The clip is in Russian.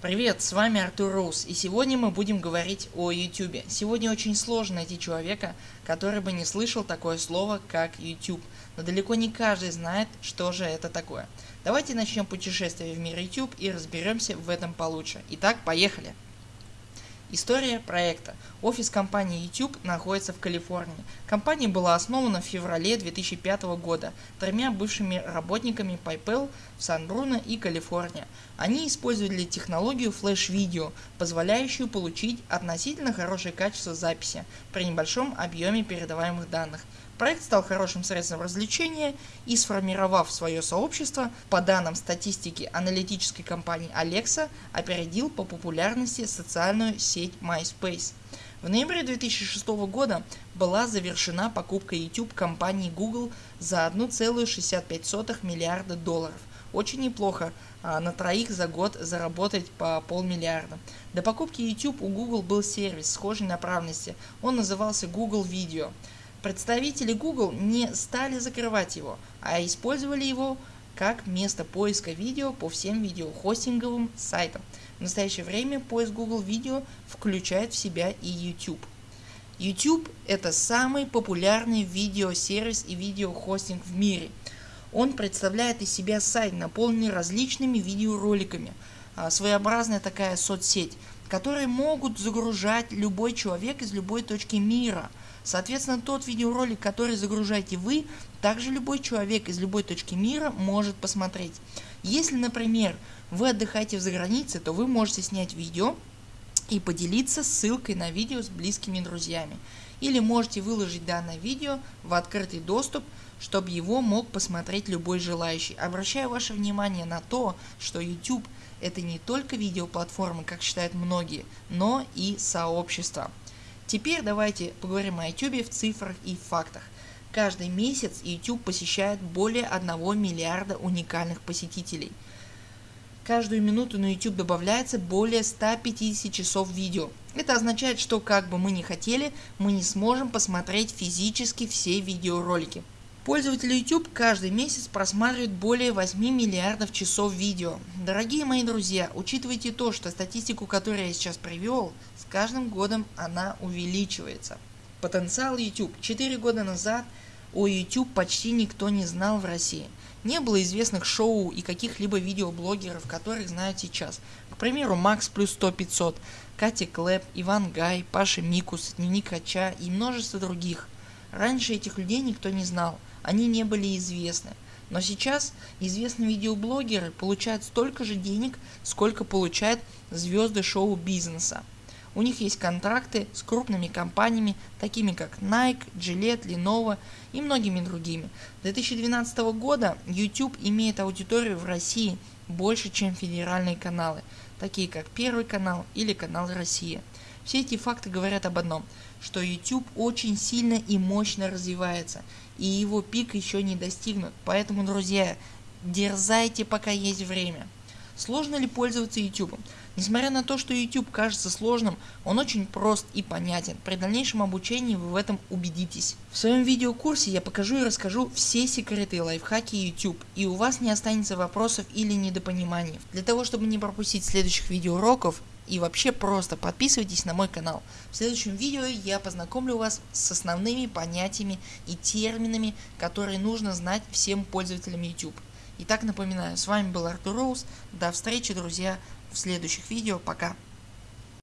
Привет, с вами Артур Роуз и сегодня мы будем говорить о YouTube. Сегодня очень сложно найти человека, который бы не слышал такое слово как YouTube, но далеко не каждый знает что же это такое. Давайте начнем путешествие в мир YouTube и разберемся в этом получше. Итак, поехали! История проекта. Офис компании YouTube находится в Калифорнии. Компания была основана в феврале 2005 года тремя бывшими работниками PayPal в Сан-Бруно и Калифорния. Они использовали технологию Flash Video, позволяющую получить относительно хорошее качество записи при небольшом объеме передаваемых данных. Проект стал хорошим средством развлечения и сформировав свое сообщество, по данным статистики аналитической компании Alexa, опередил по популярности социальную сеть MySpace. В ноябре 2006 года была завершена покупка YouTube компании Google за 1,65 миллиарда долларов. Очень неплохо а, на троих за год заработать по полмиллиарда. До покупки YouTube у Google был сервис схожей направленности, он назывался Google Video. Представители Google не стали закрывать его, а использовали его как место поиска видео по всем видеохостинговым сайтам. В настоящее время поиск Google Видео включает в себя и YouTube. YouTube это самый популярный видеосервис и видеохостинг в мире. Он представляет из себя сайт, наполненный различными видеороликами, а, своеобразная такая соцсеть, которые могут загружать любой человек из любой точки мира. Соответственно, тот видеоролик, который загружаете вы, также любой человек из любой точки мира может посмотреть. Если, например, вы отдыхаете в загранице, то вы можете снять видео и поделиться ссылкой на видео с близкими друзьями. Или можете выложить данное видео в открытый доступ, чтобы его мог посмотреть любой желающий. Обращаю ваше внимание на то, что YouTube это не только видеоплатформа, как считают многие, но и сообщество. Теперь давайте поговорим о YouTube в цифрах и фактах. Каждый месяц YouTube посещает более 1 миллиарда уникальных посетителей. Каждую минуту на YouTube добавляется более 150 часов видео. Это означает, что как бы мы ни хотели, мы не сможем посмотреть физически все видеоролики. Пользователи YouTube каждый месяц просматривают более 8 миллиардов часов видео. Дорогие мои друзья, учитывайте то, что статистику, которую я сейчас привел, с каждым годом она увеличивается. Потенциал YouTube. 4 года назад о YouTube почти никто не знал в России. Не было известных шоу и каких-либо видеоблогеров, которых знают сейчас. К примеру Макс плюс 100 500, Катя Клэп, Иван Гай, Паша Микус, Дневник Хача и множество других. Раньше этих людей никто не знал они не были известны. Но сейчас известные видеоблогеры получают столько же денег, сколько получают звезды шоу-бизнеса. У них есть контракты с крупными компаниями, такими как Nike, Gillette, Lenovo и многими другими. С 2012 года YouTube имеет аудиторию в России больше чем федеральные каналы, такие как Первый канал или канал Россия. Все эти факты говорят об одном, что YouTube очень сильно и мощно развивается и его пик еще не достигнут, поэтому друзья дерзайте пока есть время. Сложно ли пользоваться YouTube? Несмотря на то, что YouTube кажется сложным, он очень прост и понятен. При дальнейшем обучении вы в этом убедитесь. В своем видеокурсе я покажу и расскажу все секреты и лайфхаки YouTube и у вас не останется вопросов или недопониманий. Для того чтобы не пропустить следующих видеоуроков и вообще просто подписывайтесь на мой канал. В следующем видео я познакомлю вас с основными понятиями и терминами, которые нужно знать всем пользователям YouTube. Итак напоминаю, с вами был Артур Роуз, до встречи друзья в следующих видео, пока.